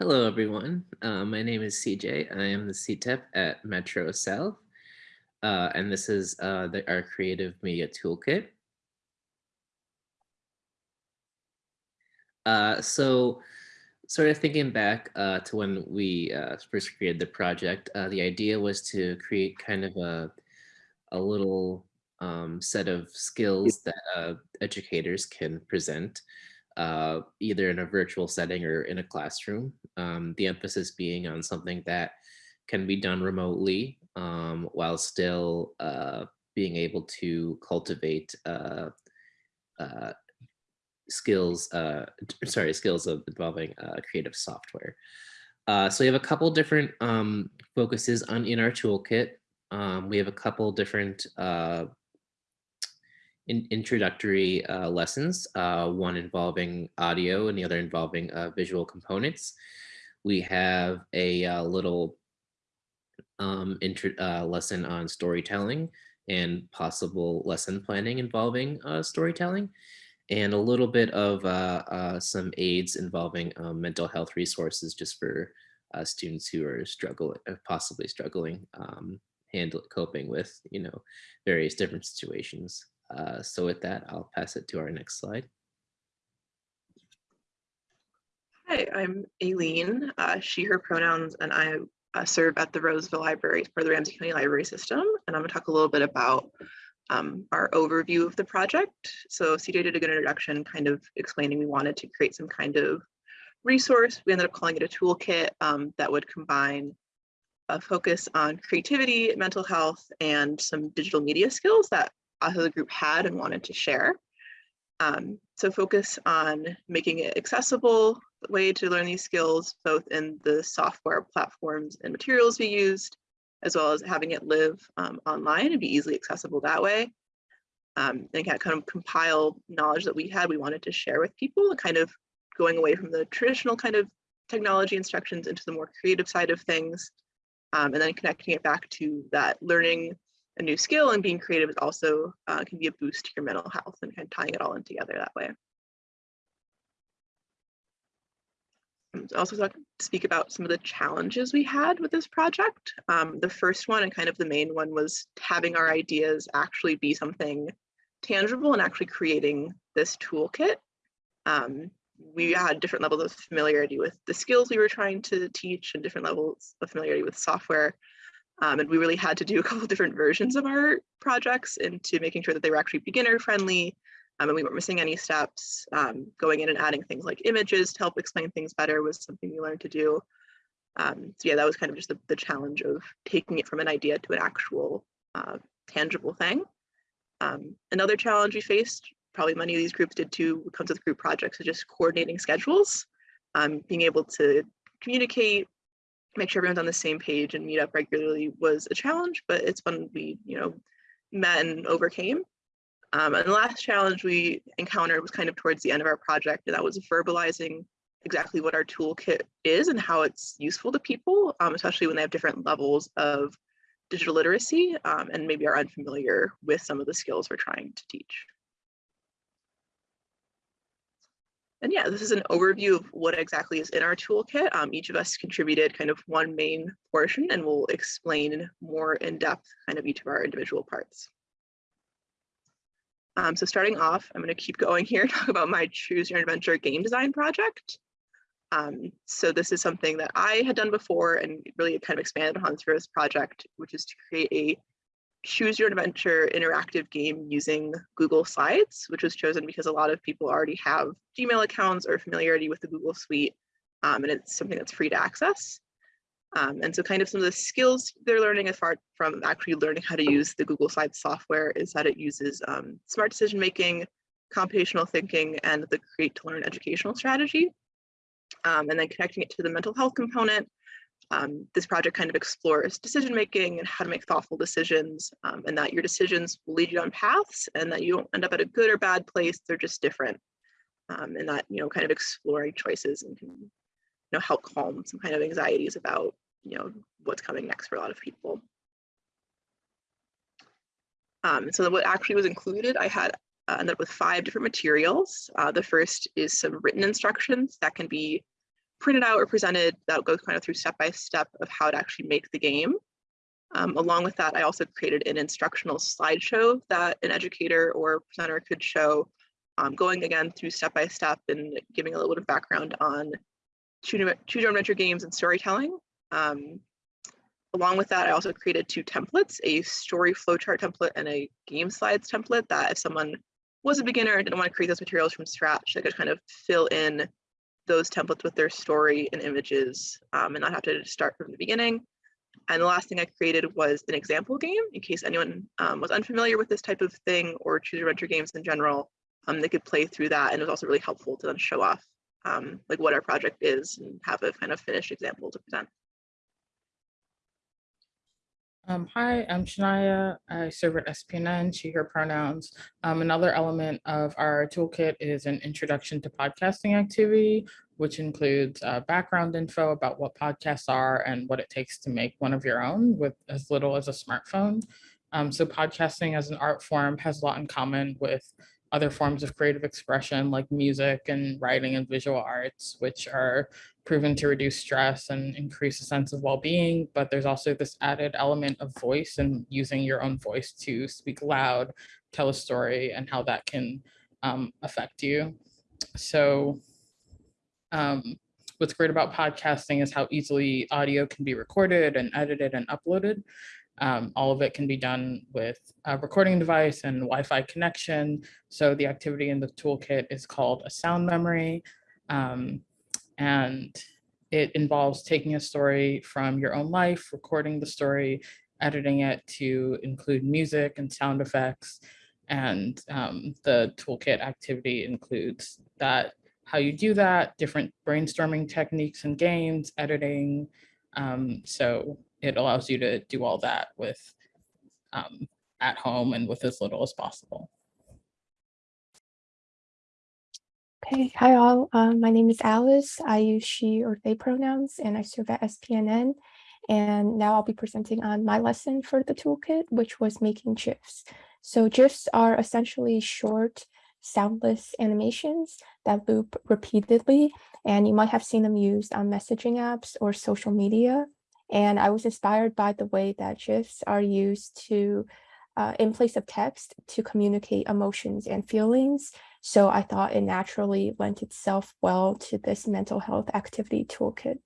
Hello, everyone. Uh, my name is CJ. I am the CTEP at Metro South, uh, and this is uh, the, our Creative Media Toolkit. Uh, so sort of thinking back uh, to when we uh, first created the project, the idea was to create kind of a, a little um, set of skills that educators can present uh, either in a virtual setting or in a classroom. Um, the emphasis being on something that can be done remotely um, while still uh, being able to cultivate uh, uh skills, uh, sorry, skills of involving uh, creative software. so we have a couple different um, focuses on in our toolkit. Um, we have a couple different in introductory uh, lessons, uh, one involving audio and the other involving uh, visual components. We have a uh, little um, uh, lesson on storytelling and possible lesson planning involving uh, storytelling, and a little bit of some aids involving mental health resources just for students who are struggling, possibly struggling, um, handle coping with, you know, various different situations. Uh, so with that, I'll pass it to our next slide. Hi, I'm Aileen, uh, she, her pronouns, and I uh, serve at the Roseville Library for the Ramsey County Library System. And I'm gonna talk a little bit about um, our overview of the project. So CJ did a good introduction kind of explaining we wanted to create some kind of resource. We ended up calling it a toolkit um, that would combine a focus on creativity, mental health, and some digital media skills that us as group had and wanted to share. Um, so focus on making it accessible way to learn these skills, both in the software platforms and materials we used, as well as having it live um, online and be easily accessible that way. Um, and kind of compile knowledge that we had we wanted to share with people kind of going away from the traditional kind of technology instructions into the more creative side of things. Um, and then connecting it back to that learning a new skill and being creative is also uh, can be a boost to your mental health and kind of tying it all in together that way. Um, also talk, speak about some of the challenges we had with this project. Um, the first one and kind of the main one was having our ideas actually be something tangible and actually creating this toolkit. Um, we had different levels of familiarity with the skills we were trying to teach and different levels of familiarity with software. Um, and we really had to do a couple different versions of our projects into making sure that they were actually beginner friendly um, and we weren't missing any steps. Um, going in and adding things like images to help explain things better was something we learned to do. Um, so yeah, that was kind of just the, the, challenge of taking it from an idea to an actual uh, tangible thing. Um, another challenge we faced, probably many of these groups did too, comes with group projects, is just coordinating schedules, um, being able to communicate make sure everyone's on the same page and meet up regularly was a challenge, but it's one we, you know, met and overcame. Um, and the last challenge we encountered was kind of towards the end of our project, and that was verbalizing exactly what our toolkit is and how it's useful to people, um, especially when they have different levels of digital literacy um, and maybe are unfamiliar with some of the skills we're trying to teach. And yeah, this is an overview of what exactly is in our toolkit. Um, each of us contributed kind of one main portion and we'll explain more in depth kind of each of our individual parts. Um, so starting off, I'm going to keep going here, talk about my Choose Your Adventure game design project. Um, so this is something that I had done before and really kind of expanded upon through this project, which is to create a choose your adventure interactive game using Google Slides, which was chosen because a lot of people already have Gmail accounts or familiarity with the Google Suite, um, and it's something that's free to access. Um, and so kind of some of the skills they're learning as far from actually learning how to use the Google Slides software is that it uses um, smart decision making, computational thinking, and the create to learn educational strategy. Um, and then connecting it to the mental health component, um, this project kind of explores decision making and how to make thoughtful decisions um, and that your decisions will lead you on paths and that you don't end up at a good or bad place they're just different. Um, and that you know kind of exploring choices and can you know help calm some kind of anxieties about you know what's coming next for a lot of people. Um, so what actually was included I had uh, ended up with five different materials. Uh, the first is some written instructions that can be printed out or presented that goes kind of through step by step of how to actually make the game. Um, along with that, I also created an instructional slideshow that an educator or presenter could show, um, going again through step by step and giving a little bit of background on choose your adventure games and storytelling. Um, along with that, I also created two templates, a story flowchart template and a game slides template that if someone was a beginner and didn't want to create those materials from scratch, they could kind of fill in those templates with their story and images um, and not have to start from the beginning. And the last thing I created was an example game in case anyone um, was unfamiliar with this type of thing or choose adventure games in general, um, they could play through that. And it was also really helpful to then show off um, like what our project is and have a kind of finished example to present. Um, hi, I'm Shania. I serve at SPNN, she, her pronouns. Um, another element of our toolkit is an introduction to podcasting activity, which includes uh, background info about what podcasts are and what it takes to make one of your own with as little as a smartphone. Um, so podcasting as an art form has a lot in common with other forms of creative expression like music and writing and visual arts, which are proven to reduce stress and increase a sense of well-being. But there's also this added element of voice and using your own voice to speak loud, tell a story, and how that can um, affect you. So um, what's great about podcasting is how easily audio can be recorded and edited and uploaded. Um, all of it can be done with a recording device and Wi-Fi connection. So the activity in the toolkit is called a sound memory. Um, and it involves taking a story from your own life, recording the story, editing it to include music and sound effects. And um, the toolkit activity includes that, how you do that, different brainstorming techniques and games, editing. Um, so it allows you to do all that with um, at home and with as little as possible. Okay, hi all. Um, my name is Alice. I use she or they pronouns and I serve at SPNN. And now I'll be presenting on my lesson for the toolkit, which was making GIFs. So GIFs are essentially short, soundless animations that loop repeatedly, and you might have seen them used on messaging apps or social media. And I was inspired by the way that GIFs are used to, uh, in place of text, to communicate emotions and feelings. So I thought it naturally lent itself well to this mental health activity toolkit.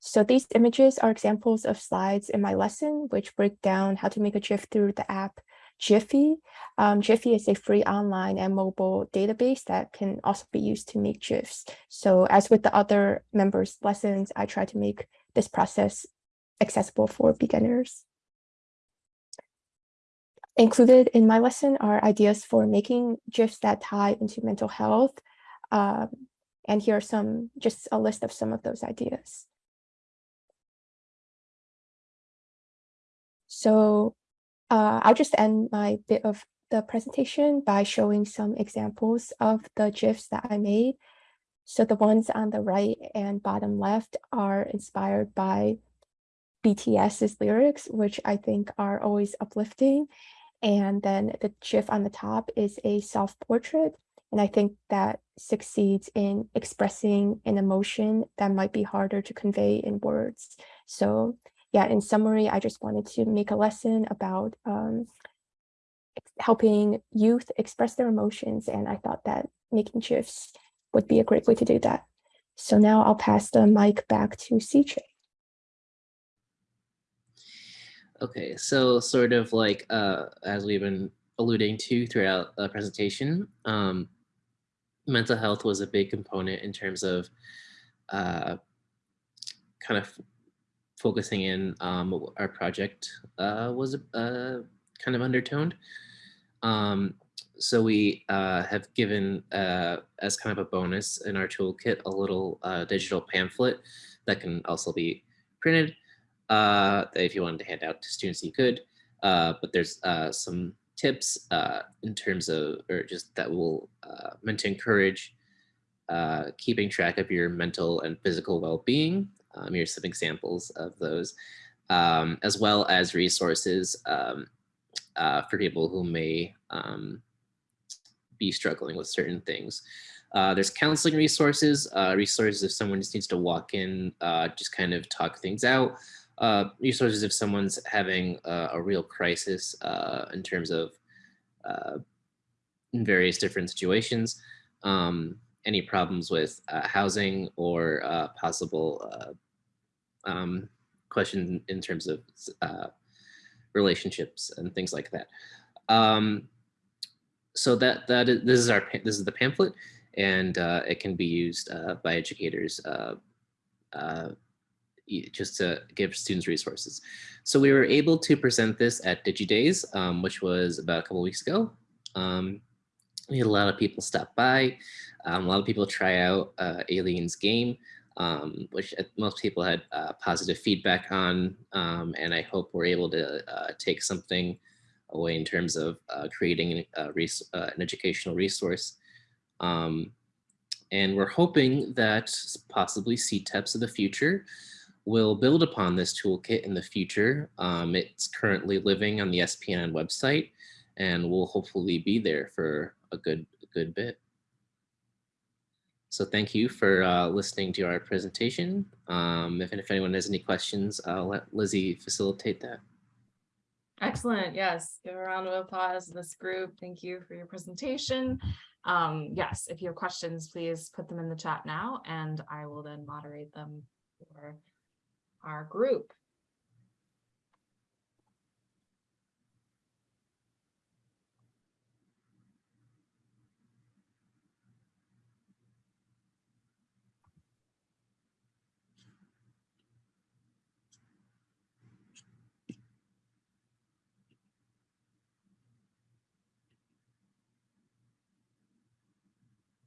So these images are examples of slides in my lesson, which break down how to make a GIF through the app Giphy. Um, Giphy is a free online and mobile database that can also be used to make GIFs. So as with the other members' lessons, I try to make this process accessible for beginners. Included in my lesson are ideas for making GIFs that tie into mental health. Um, and here are some, just a list of some of those ideas. So uh, I'll just end my bit of the presentation by showing some examples of the GIFs that I made. So the ones on the right and bottom left are inspired by BTS's lyrics, which I think are always uplifting. And then the GIF on the top is a self-portrait. And I think that succeeds in expressing an emotion that might be harder to convey in words. So yeah, in summary, I just wanted to make a lesson about um, helping youth express their emotions. And I thought that making GIFs would be a great way to do that. So now I'll pass the mic back to CJ. Okay, so sort of like uh, as we've been alluding to throughout the presentation, um, mental health was a big component in terms of uh, kind of focusing in um, our project uh, was uh, kind of undertoned. Um, so we uh, have given uh, as kind of a bonus in our toolkit a little uh, digital pamphlet that can also be printed. Uh, if you wanted to hand out to students, you could. but there's some tips in terms of, or just that will meant to encourage keeping track of your mental and physical well-being um, here's some examples of those, um, as well as resources um, uh, for people who may um, be struggling with certain things. Uh, there's counseling resources, uh, resources if someone just needs to walk in, uh, just kind of talk things out. Uh, resources if someone's having a, a real crisis uh, in terms of in various different situations. Um, any problems with uh, housing or uh, possible um, questions in terms of uh, relationships and things like that. Um, so that that is, this is our this is the pamphlet, and uh, it can be used uh, by educators uh, uh, just to give students resources. So we were able to present this at DigiDays, um, which was about a couple weeks ago. Um, we had a lot of people stop by. Um, a lot of people try out uh, Aileen's game, um, which uh, most people had uh, positive feedback on. Um, and I hope we're able to uh, take something away in terms of uh, creating a res- uh, an educational resource. Um, and we're hoping that possibly CTEPs of the future will build upon this toolkit in the future. Um, it's currently living on the SPNN website and will hopefully be there for a good, a good bit. So thank you for uh, listening to our presentation. Um, if, if anyone has any questions, I'll let Lizzie facilitate that. Excellent. Yes. Give a round of applause to this group. Thank you for your presentation. Um, yes, if you have questions, please put them in the chat now and I will then moderate them for our group.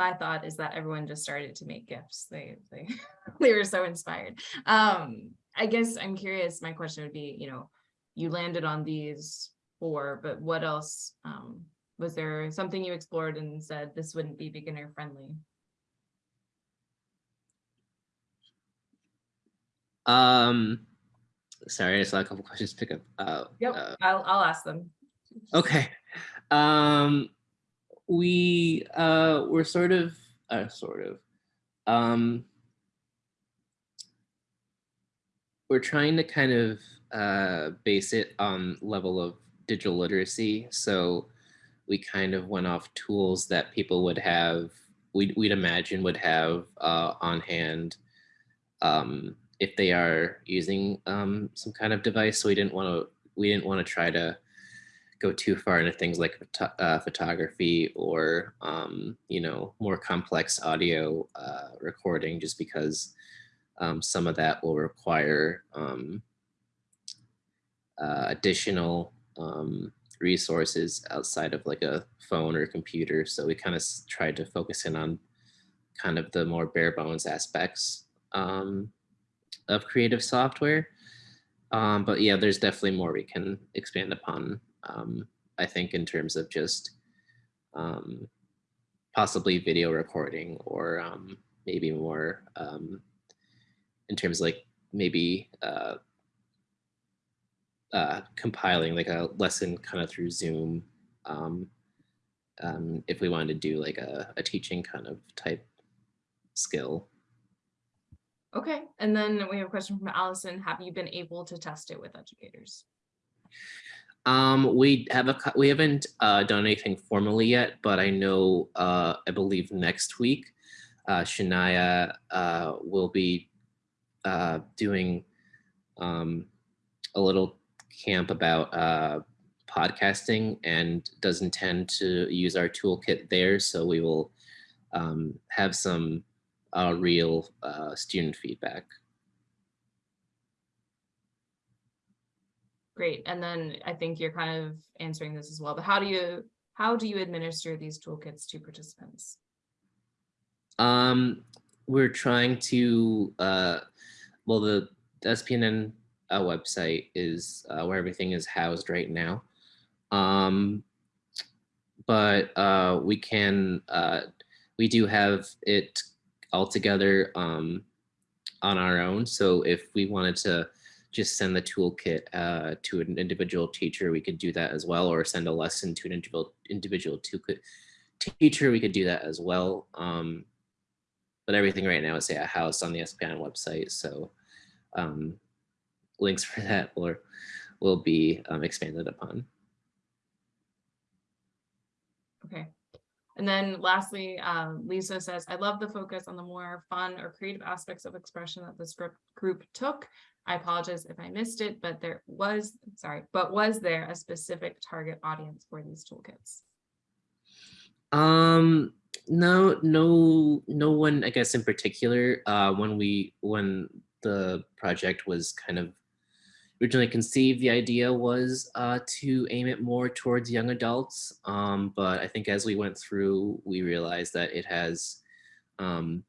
My thought is that everyone just started to make GIFs. They they they were so inspired. Um, I guess I'm curious. My question would be, you know, you landed on these four, but what else? Um, was there something you explored and said this wouldn't be beginner friendly? Um, sorry, I saw a couple questions pick up. Uh, Yep, uh, I'll I'll ask them. okay. Um, we uh, we're sort of, uh, sort of. Um, we're trying to kind of uh, base it on level of digital literacy. So we kind of went off tools that people would have, we'd, we'd imagine would have uh, on hand um, if they are using um, some kind of device. So we didn't want to, we didn't want to try to go too far into things like uh, photography or, um, you know, more complex audio uh, recording just because um, some of that will require um, uh, additional um, resources outside of like a phone or computer. So we kind of tried to focus in on kind of the more bare bones aspects um, of creative software. Um, but yeah, there's definitely more we can expand upon. Um, I think in terms of just um, possibly video recording or um, maybe more um, in terms of like maybe uh, uh, compiling like a lesson kind of through Zoom. Um, um, if we wanted to do like a, a teaching kind of type skill. Okay, and then we have a question from Allison. Have you been able to test it with educators? Um, we have a we haven't uh, done anything formally yet, but I know uh, I believe next week, uh, Shania uh, will be uh, doing um, a little camp about uh, podcasting and does intend to use our toolkit there. So we will um, have some uh, real uh, student feedback. Great, and then I think you're kind of answering this as well, but how do you, how do you administer these toolkits to participants? Um, we're trying to, uh, well, the SPNN uh, website is uh, where everything is housed right now. Um, but uh, we can, uh, we do have it all together um, on our own. So if we wanted to just send the toolkit uh, to an individual teacher, we could do that as well, or send a lesson to an individual individual toolkit teacher, we could do that as well. Um, but everything right now is say a house on the SPN website. So um, links for that will, will be um, expanded upon. Okay. And then lastly, um, Lisa says, I love the focus on the more fun or creative aspects of expression that the script group took. I apologize if I missed it, but there was, sorry, but was there a specific target audience for these toolkits? Um, no, no, no one, I guess in particular, uh, when we, when the project was kind of originally conceived, the idea was uh, to aim it more towards young adults. Um, but I think as we went through, we realized that it has um,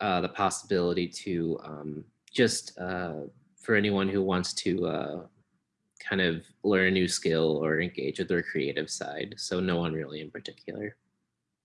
uh, the possibility to um, just uh, for anyone who wants to uh, kind of learn a new skill or engage with their creative side. So no one really in particular.